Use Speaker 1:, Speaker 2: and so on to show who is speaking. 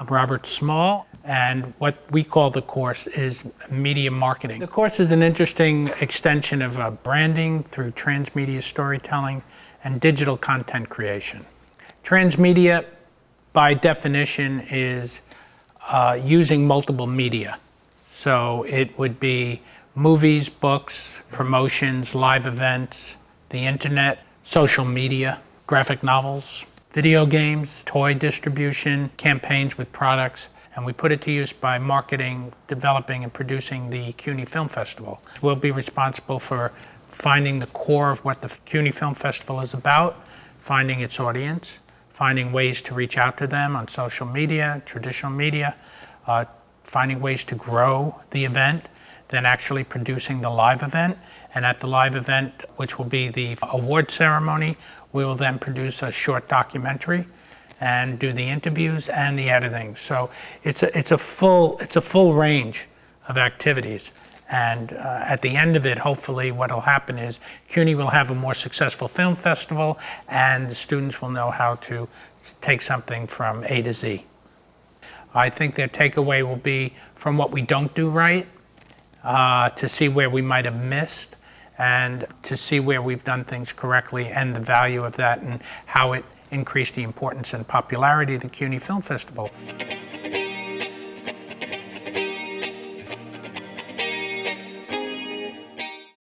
Speaker 1: I'm Robert Small, and what we call the course is media marketing. The course is an interesting extension of uh, branding through transmedia storytelling and digital content creation. Transmedia, by definition, is uh, using multiple media. So it would be movies, books, promotions, live events, the internet, social media, graphic novels, video games, toy distribution, campaigns with products, and we put it to use by marketing, developing, and producing the CUNY Film Festival. We'll be responsible for finding the core of what the CUNY Film Festival is about, finding its audience, finding ways to reach out to them on social media, traditional media, uh, finding ways to grow the event, then actually producing the live event. And at the live event, which will be the award ceremony, we will then produce a short documentary and do the interviews and the editing. So it's a, it's a, full, it's a full range of activities. And uh, at the end of it, hopefully what will happen is CUNY will have a more successful film festival and the students will know how to take something from A to Z. I think their takeaway will be from what we don't do right uh, to see where we might have missed and to see where we've done things correctly and the value of that and how it increased the importance and popularity of the CUNY Film Festival.